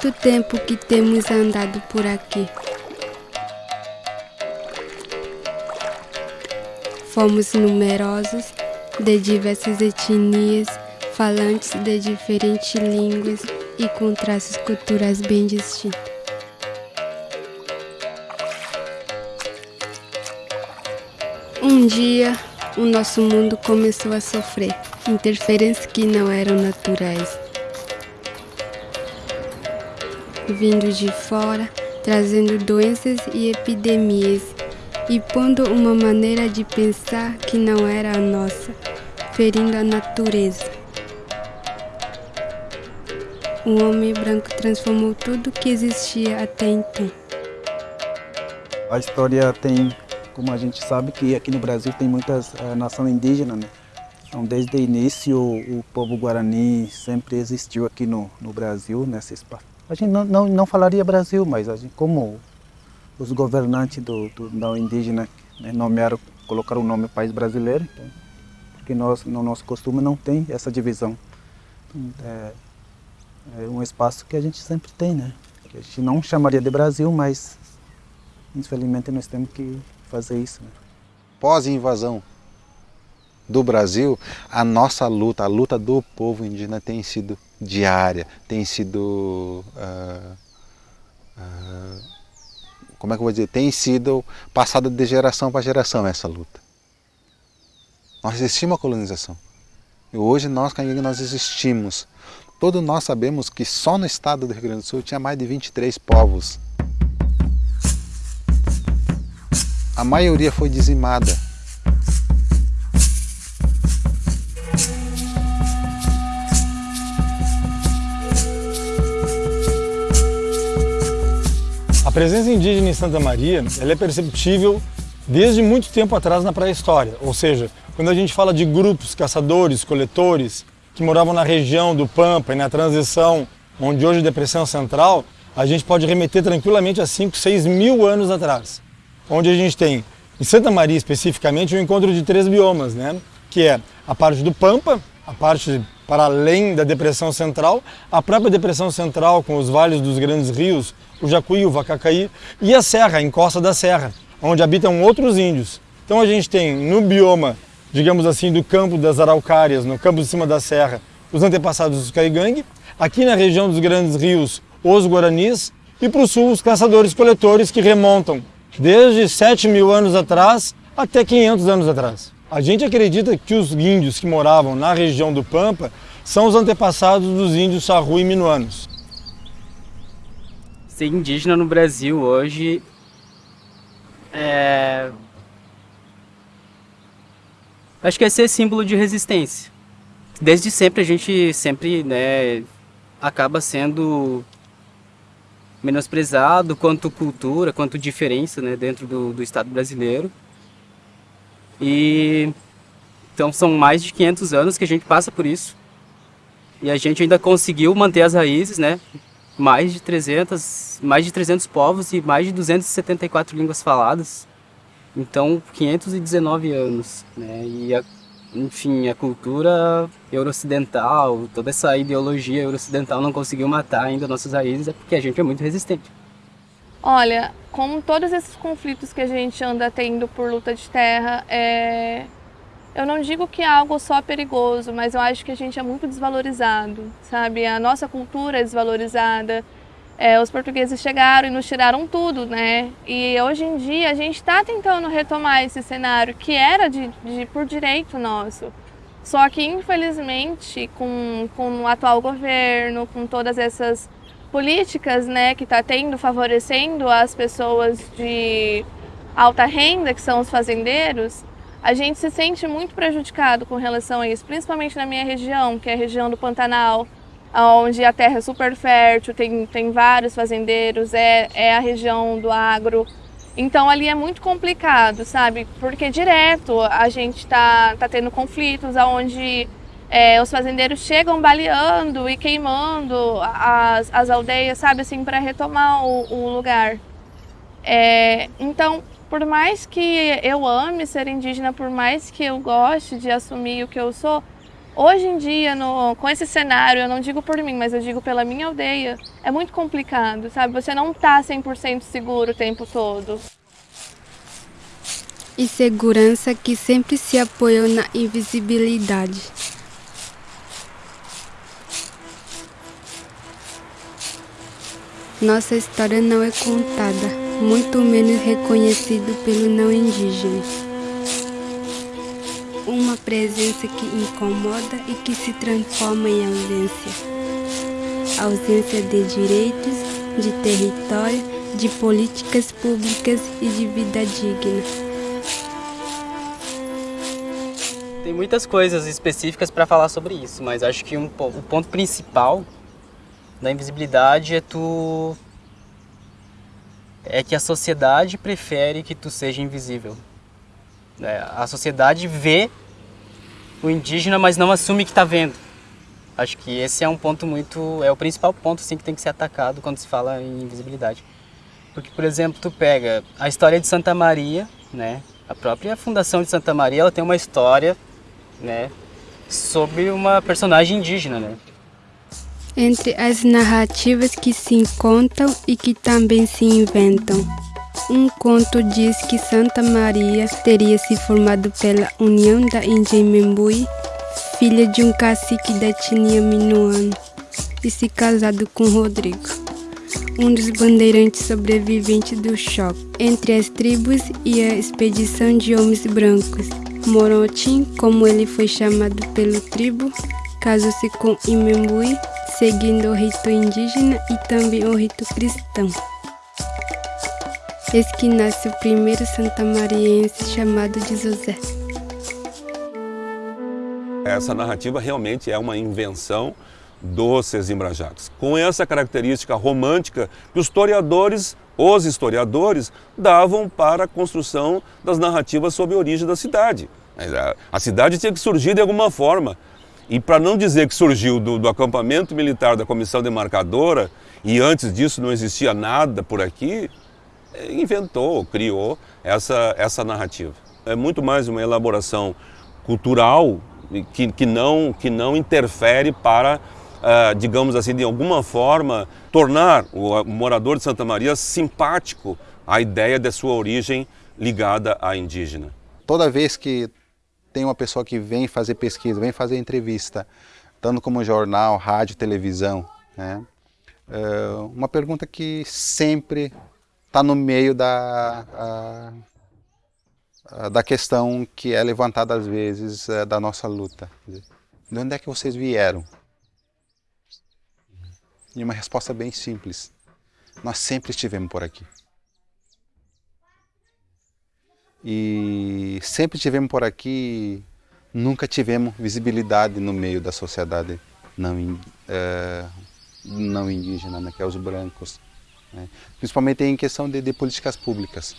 Muito tempo que temos andado por aqui. Fomos numerosos, de diversas etnias, falantes de diferentes línguas e com traços culturais bem distintos. Um dia, o nosso mundo começou a sofrer interferências que não eram naturais. Vindo de fora, trazendo doenças e epidemias e pondo uma maneira de pensar que não era a nossa, ferindo a natureza. O homem branco transformou tudo que existia até então. A história tem, como a gente sabe, que aqui no Brasil tem muitas uh, nações indígenas, né? Então, desde o início, o povo guarani sempre existiu aqui no, no Brasil, nesse espaço. A gente não, não, não falaria Brasil, mas a gente, como os governantes do, do, da indígena né, nomearam, colocaram o nome País Brasileiro, então, porque nós, no nosso costume não tem essa divisão. Então, é, é um espaço que a gente sempre tem, né? Que a gente não chamaria de Brasil, mas infelizmente nós temos que fazer isso. Né? Pós-invasão do Brasil, a nossa luta, a luta do povo indígena tem sido diária, tem sido... Uh, uh, como é que eu vou dizer? Tem sido passada de geração para geração essa luta. Nós existimos a colonização. E hoje nós, Canhega, nós existimos Todos nós sabemos que só no estado do Rio Grande do Sul tinha mais de 23 povos. A maioria foi dizimada. Presença indígena em Santa Maria ela é perceptível desde muito tempo atrás na pré-história, ou seja, quando a gente fala de grupos, caçadores, coletores, que moravam na região do Pampa e na transição, onde hoje é Depressão Central, a gente pode remeter tranquilamente a 5, 6 mil anos atrás. Onde a gente tem, em Santa Maria especificamente, o um encontro de três biomas, né? que é a parte do Pampa, a parte para além da Depressão Central, a própria Depressão Central com os vales dos grandes rios, o Jacuí, o Vacacaí, e a Serra, a encosta da Serra, onde habitam outros índios. Então a gente tem no bioma digamos assim, do campo das araucárias, no campo de cima da serra, os antepassados dos caigangue, aqui na região dos grandes rios, os guaranis, e para o sul, os caçadores-coletores que remontam desde 7 mil anos atrás até 500 anos atrás. A gente acredita que os índios que moravam na região do Pampa são os antepassados dos índios sarru e minuanos. Ser indígena no Brasil hoje é Acho que é ser símbolo de resistência. Desde sempre a gente sempre né, acaba sendo menosprezado quanto cultura, quanto diferença né, dentro do, do Estado brasileiro. E então são mais de 500 anos que a gente passa por isso. E a gente ainda conseguiu manter as raízes, né? Mais de 300, mais de 300 povos e mais de 274 línguas faladas. Então, 519 anos, né? E, a, enfim, a cultura euro-ocidental, toda essa ideologia euro-ocidental não conseguiu matar ainda nossas raízes, é porque a gente é muito resistente. Olha, com todos esses conflitos que a gente anda tendo por luta de terra, é... eu não digo que é algo só perigoso, mas eu acho que a gente é muito desvalorizado, sabe? A nossa cultura é desvalorizada, é, os portugueses chegaram e nos tiraram tudo, né? E hoje em dia a gente está tentando retomar esse cenário que era de, de, por direito nosso. Só que infelizmente com, com o atual governo, com todas essas políticas né, que está tendo, favorecendo as pessoas de alta renda, que são os fazendeiros, a gente se sente muito prejudicado com relação a isso, principalmente na minha região, que é a região do Pantanal, onde a terra é super fértil, tem, tem vários fazendeiros, é, é a região do agro. Então ali é muito complicado, sabe? Porque direto a gente está tá tendo conflitos onde é, os fazendeiros chegam baleando e queimando as, as aldeias, sabe, assim, para retomar o, o lugar. É, então, por mais que eu ame ser indígena, por mais que eu goste de assumir o que eu sou, Hoje em dia, no, com esse cenário, eu não digo por mim, mas eu digo pela minha aldeia, é muito complicado, sabe? Você não tá 100% seguro o tempo todo. E segurança que sempre se apoiou na invisibilidade. Nossa história não é contada, muito menos reconhecido pelo não indígena uma presença que incomoda e que se transforma em ausência. Ausência de direitos, de território, de políticas públicas e de vida digna. Tem muitas coisas específicas para falar sobre isso, mas acho que um, o ponto principal da invisibilidade é tu é que a sociedade prefere que tu seja invisível. É, a sociedade vê o indígena, mas não assume que está vendo. Acho que esse é um ponto muito, é o principal ponto sim que tem que ser atacado quando se fala em invisibilidade. Porque, por exemplo, tu pega a história de Santa Maria, né? A própria fundação de Santa Maria, ela tem uma história, né, sobre uma personagem indígena, né? Entre as narrativas que se contam e que também se inventam. Um conto diz que Santa Maria teria se formado pela união da Índia Membui, filha de um cacique da etnia minuano, e se casado com Rodrigo, um dos bandeirantes sobreviventes do choque entre as tribos e a expedição de homens brancos. Morotim, como ele foi chamado pelo tribo, casou-se com Imembui, seguindo o rito indígena e também o rito cristão. Eis que nasce o primeiro santamariense chamado de José. Essa narrativa realmente é uma invenção dos Sezimbrajados, com essa característica romântica que os historiadores, os historiadores, davam para a construção das narrativas sobre a origem da cidade. A cidade tinha que surgir de alguma forma. E para não dizer que surgiu do, do acampamento militar da comissão demarcadora e antes disso não existia nada por aqui, inventou, criou essa, essa narrativa. É muito mais uma elaboração cultural que, que, não, que não interfere para, uh, digamos assim, de alguma forma, tornar o morador de Santa Maria simpático à ideia de sua origem ligada à indígena. Toda vez que tem uma pessoa que vem fazer pesquisa, vem fazer entrevista, tanto como jornal, rádio, televisão, né? Uh, uma pergunta que sempre está no meio da, a, da questão que é levantada às vezes é, da nossa luta. De onde é que vocês vieram? E uma resposta bem simples. Nós sempre estivemos por aqui. E sempre estivemos por aqui, nunca tivemos visibilidade no meio da sociedade não, é, não indígena, né, que é os brancos né? principalmente em questão de, de políticas públicas.